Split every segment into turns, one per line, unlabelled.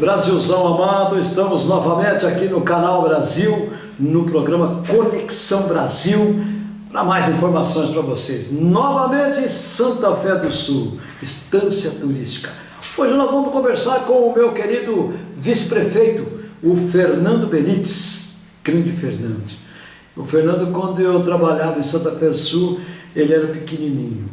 Brasilzão amado, estamos novamente aqui no Canal Brasil, no programa Conexão Brasil, para mais informações para vocês. Novamente Santa Fé do Sul, estância turística. Hoje nós vamos conversar com o meu querido vice-prefeito, o Fernando Benites, grande Fernando. O Fernando, quando eu trabalhava em Santa Fé do Sul, ele era pequenininho.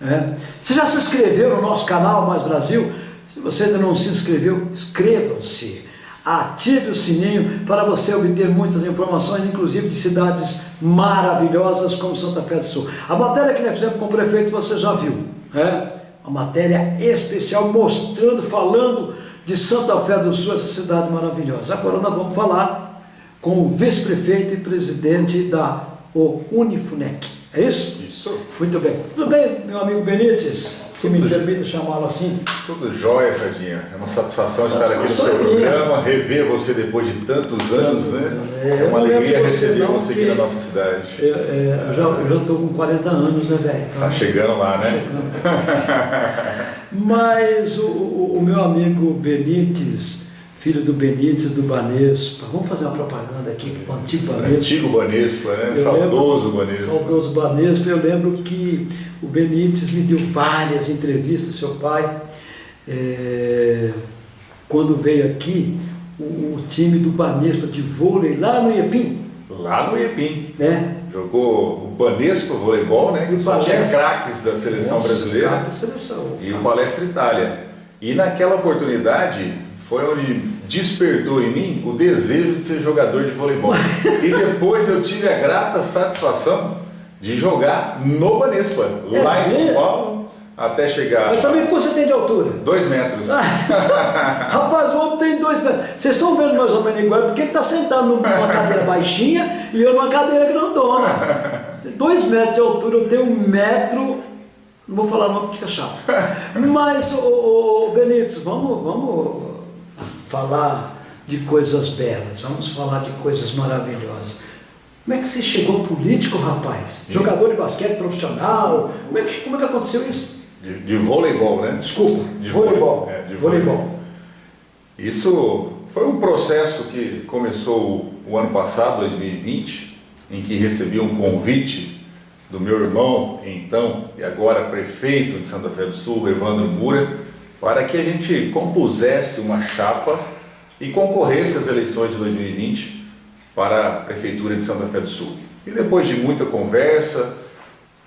É. Você já se inscreveu no nosso canal Mais Brasil? Se você ainda não se inscreveu, inscrevam-se. Ative o sininho para você obter muitas informações, inclusive de cidades maravilhosas como Santa Fé do Sul. A matéria que nós fizemos com o prefeito você já viu. É? Uma matéria especial mostrando, falando de Santa Fé do Sul, essa cidade maravilhosa. Agora nós vamos falar com o vice-prefeito e presidente da Unifunec. É isso?
Isso.
Muito bem. Tudo bem, meu amigo Benítez? Se me permite chamá-lo assim.
Tudo jóia, Sardinha. É uma satisfação estar aqui no seu programa, rever você depois de tantos anos, né? É, uma alegria receber você aqui na nossa cidade.
Eu, é, eu já estou com 40 anos, né, velho?
Está chegando lá, né?
Chegando. Mas o, o, o meu amigo Benítez, filho do Benítez do Banespa. Vamos fazer uma propaganda aqui com o antigo Banespa.
Antigo Banespa, né? Eu saudoso lembro, Banespa.
Saudoso Banespa. Eu lembro que o Benítez me deu várias entrevistas, seu pai. É, quando veio aqui, o, o, time do Banespa de vôlei lá no Iepim.
Lá no Iepim.
Né?
Jogou Banespa voleibol, né? Que só tinha craques da seleção Nossa, brasileira.
Da seleção.
E o Palestra Itália. E naquela oportunidade foi onde despertou em mim o desejo de ser jogador de voleibol. e depois eu tive a grata satisfação de jogar no Banespa, é, lá em São Paulo, até chegar.
Mas também quanto você tem de altura?
Dois metros.
Rapaz, o homem tem dois metros. Vocês estão vendo mais ou menos igual, porque ele está sentado numa cadeira baixinha e eu numa cadeira grandona. Dois metros de altura, eu tenho um metro. Não vou falar não, fica chato. Mas, ô, ô Benítez, vamos, vamos falar de coisas belas, vamos falar de coisas maravilhosas. Como é que você chegou político, rapaz? Jogador de basquete profissional? Como é que, como é que aconteceu isso?
De, de voleibol, né?
Desculpa,
de
voleibol.
É, de voleibol. voleibol. Isso foi um processo que começou o ano passado, 2020, em que recebi um convite do meu irmão, então, e agora prefeito de Santa Fé do Sul, Evandro Mura, para que a gente compusesse uma chapa e concorresse às eleições de 2020 para a Prefeitura de Santa Fé do Sul. E depois de muita conversa,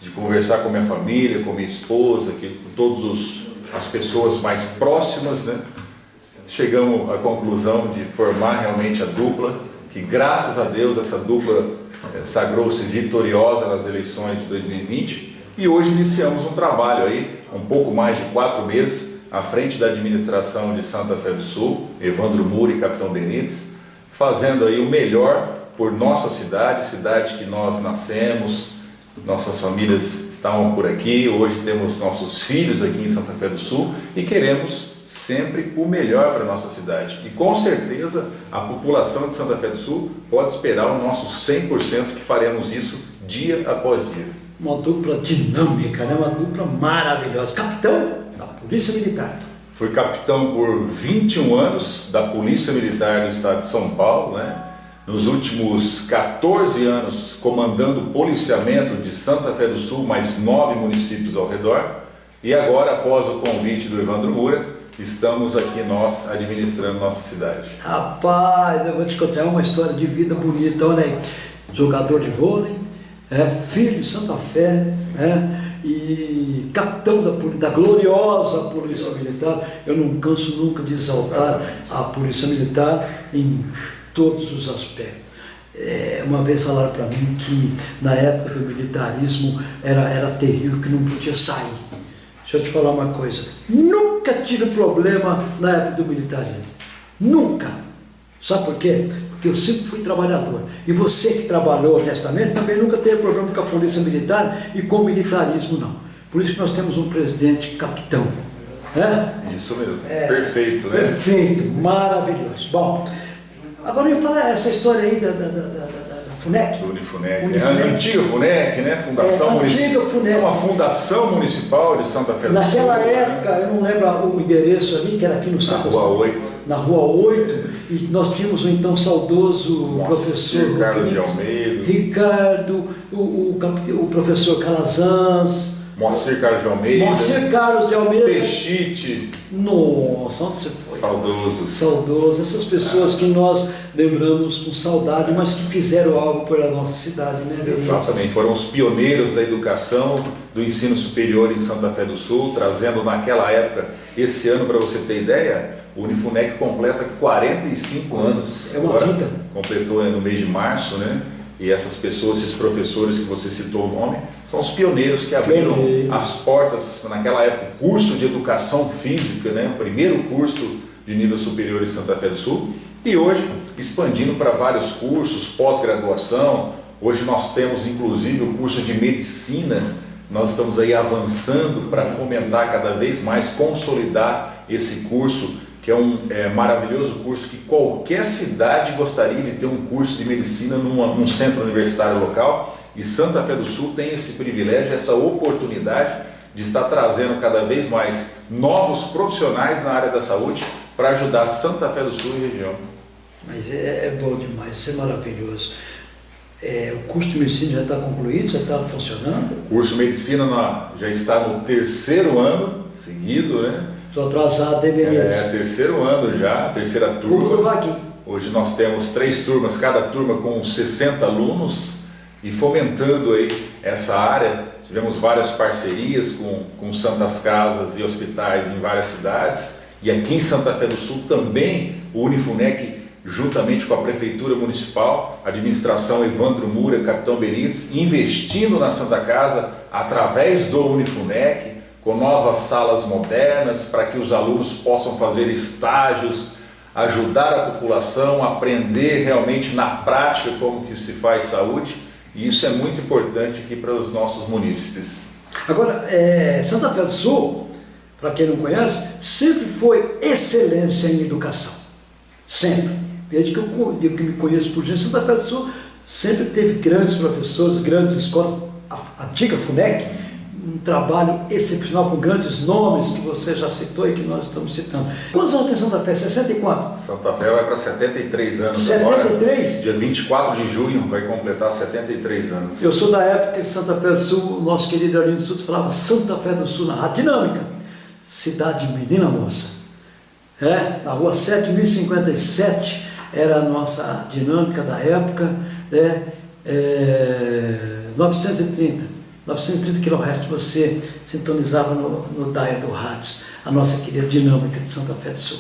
de conversar com minha família, com minha esposa, com todas as pessoas mais próximas, né, chegamos à conclusão de formar realmente a dupla, que graças a Deus essa dupla sagrou-se vitoriosa nas eleições de 2020 e hoje iniciamos um trabalho aí, um pouco mais de quatro meses, à frente da administração de Santa Fé do Sul, Evandro Muri e Capitão Benites, fazendo aí o melhor por nossa cidade, cidade que nós nascemos, nossas famílias estavam por aqui, hoje temos nossos filhos aqui em Santa Fé do Sul e queremos sempre o melhor para a nossa cidade. E com certeza a população de Santa Fé do Sul pode esperar o nosso 100% que faremos isso dia após dia.
Uma dupla dinâmica, né? uma dupla maravilhosa. Capitão, Polícia Militar.
Fui capitão por 21 anos da Polícia Militar do Estado de São Paulo, né? Nos últimos 14 anos comandando o policiamento de Santa Fé do Sul, mais nove municípios ao redor. E agora, após o convite do Evandro Moura, estamos aqui nós administrando nossa cidade.
Rapaz, eu vou te contar uma história de vida bonita, olha aí. Jogador de vôlei, é, filho de Santa Fé, é, e capitão da, da gloriosa Polícia Militar. Eu não canso nunca de exaltar a Polícia Militar em todos os aspectos. É, uma vez falaram para mim que na época do militarismo era, era terrível, que não podia sair. Deixa eu te falar uma coisa, nunca tive problema na época do militarismo, nunca. Sabe por quê? Porque eu sempre fui trabalhador. E você que trabalhou honestamente também nunca teve problema com a polícia militar e com o militarismo, não. Por isso que nós temos um presidente capitão.
É? Isso mesmo, é, perfeito, né?
Perfeito, maravilhoso. Bom, Agora me fala essa história aí da, da, da, da FUNEC.
Unifunec.
Unifunec.
É a antiga FUNEC, né? Fundação
É,
Municipal.
antiga FUNEC.
É uma fundação municipal de Santa Fé do Sul.
Naquela época, eu não lembro o endereço ali, que era aqui no
Na. Rua 8.
Na Rua 8, e nós tínhamos o então saudoso
Moacir
professor
Carlos de Almeida.
Ricardo, o, o, o professor Calazans,
Moacir Carlos de Almeida.
Moacir Carlos de Almeida.
Peixite.
Nossa, onde você foi?
Saudosos.
Saudoso, essas pessoas que nós lembramos com saudade, mas que fizeram algo pela nossa cidade, né?
Exatamente, foram os pioneiros da educação do ensino superior em Santa Fé do Sul, trazendo naquela época, esse ano, para você ter ideia, o Unifunec completa 45 anos.
É uma
Agora,
vida.
Completou no mês de março, né? E essas pessoas, esses professores que você citou o nome, são os pioneiros que abriram
Pioneiros.
as portas, naquela época, o curso de educação física, né? o primeiro curso de nível superior em Santa Fé do Sul, e hoje expandindo para vários cursos, pós-graduação. Hoje nós temos inclusive o curso de medicina, nós estamos aí avançando para fomentar cada vez mais, consolidar esse curso, que é um é, maravilhoso curso que qualquer cidade gostaria de ter um curso de medicina numa- num centro universitário local. E Santa Fé do Sul tem esse privilégio, essa oportunidade de estar trazendo cada vez mais novos profissionais na área da saúde para ajudar Santa Fé do Sul e região.
Mas é, é bom demais, isso é maravilhoso. É, o curso de medicina já está concluído, já está funcionando.
O curso Medicina na- já está no terceiro ano seguido, né?
Estou atrasado, Benítez?
É, terceiro ano já, terceira turma.
Vaguinho.
Hoje nós temos três turmas, cada turma com 60 alunos e fomentando aí essa área. Tivemos várias parcerias com, com santas casas e hospitais em várias cidades. E aqui em Santa Fé do Sul também o Unifunec, juntamente com a Prefeitura Municipal, administração Evandro Mura, Capitão Benites, investindo na Santa Casa através do Unifunec, com novas salas modernas para que os alunos possam fazer estágios, ajudar a população aprender realmente na prática como que se faz saúde. E isso é muito importante aqui para os nossos munícipes.
Agora, é, Santa Fé do Sul, para quem não conhece, sempre foi excelência em educação. Sempre. Desde que eu, desde que me conheço por gente, Santa Fé do Sul sempre teve grandes professores, grandes escolas. A antiga FUNEC, um trabalho excepcional com grandes nomes que você já citou e que nós estamos citando. Quantos anos tem Santa Fé? 64?
Santa Fé vai para 73 anos
73?
agora. Dia 24 de junho vai completar 73 anos.
Eu sou da época que Santa Fé do Sul, o nosso querido Arlindo Suto falava Santa Fé do Sul na Rádio Dinâmica, cidade menina moça. É, na rua 7057 era a nossa dinâmica da época, né? É, 930, 930 kHz você sintonizava no, no dial do rádio, a nossa querida dinâmica de Santa Fé do Sul.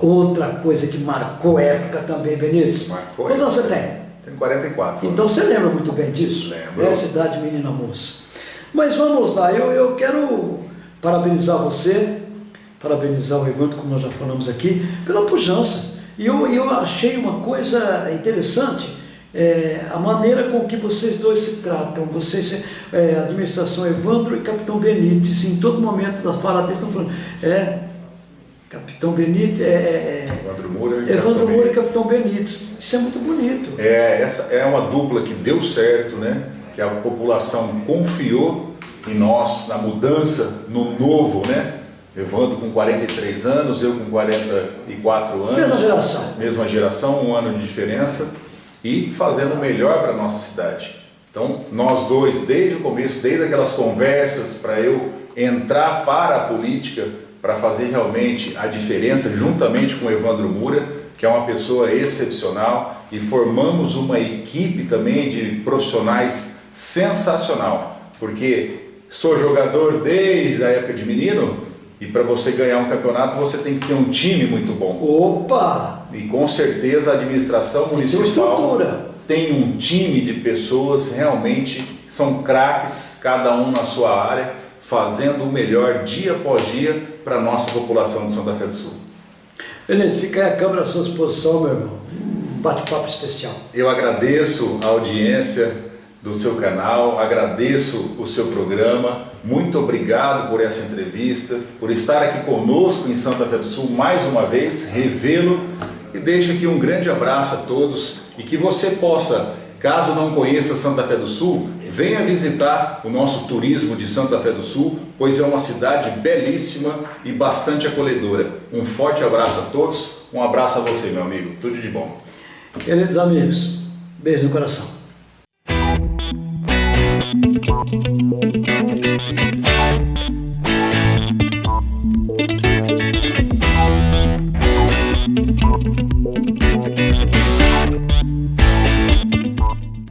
Outra coisa que marcou época também, Benítez.
Marcou
Quantos anos você tem?
Tem 44
Então você lembra muito bem disso?
Lembro.
É a cidade menina moça. Mas vamos lá, eu, eu quero parabenizar você, parabenizar o Evandro, como nós já falamos aqui, pela pujança. E eu, eu achei uma coisa interessante, é, a maneira com que vocês dois se tratam, vocês, é, administração Evandro e Capitão Benítez, em todo momento da fala deles estão falando, é, Capitão Benítez, é, é,
Evandro Moura e
é, Evandro
Capitão
Moura e. Capitão Benítez. Isso é muito bonito.
É, essa é uma dupla que deu certo, né? Que a população confiou em nós, na mudança, no novo, né? Evandro com 43 anos, eu com 44 anos.
Mesma geração.
Mesma geração, um ano de diferença. E fazendo o melhor para a nossa cidade. Então, nós dois, desde o começo, desde aquelas conversas para eu entrar para a política, para fazer realmente a diferença, juntamente com o Evandro Mura, que é uma pessoa excepcional, e formamos uma equipe também de profissionais sensacional, porque sou jogador desde a época de menino, e para você ganhar um campeonato você tem que ter um time muito bom.
Opa!
E com certeza a administração
Tem
municipal
estrutura.
tem um time de pessoas realmente são craques, cada um na sua área, fazendo o melhor dia após dia para a nossa população de Santa Fé do Sul.
Beleza, fica aí a câmera à sua disposição, meu irmão. Um bate-papo especial.
Eu agradeço a audiência do seu canal, agradeço o seu programa, muito obrigado por essa entrevista, por estar aqui conosco em Santa Fé do Sul mais uma vez, revê-lo e deixo aqui um grande abraço a todos e que você possa, caso não conheça Santa Fé do Sul, venha visitar o nosso turismo de Santa Fé do Sul, pois é uma cidade belíssima e bastante acolhedora. Um forte abraço a todos, um abraço a você, meu amigo. Tudo de bom.
Queridos amigos, beijo no coração. Thank you.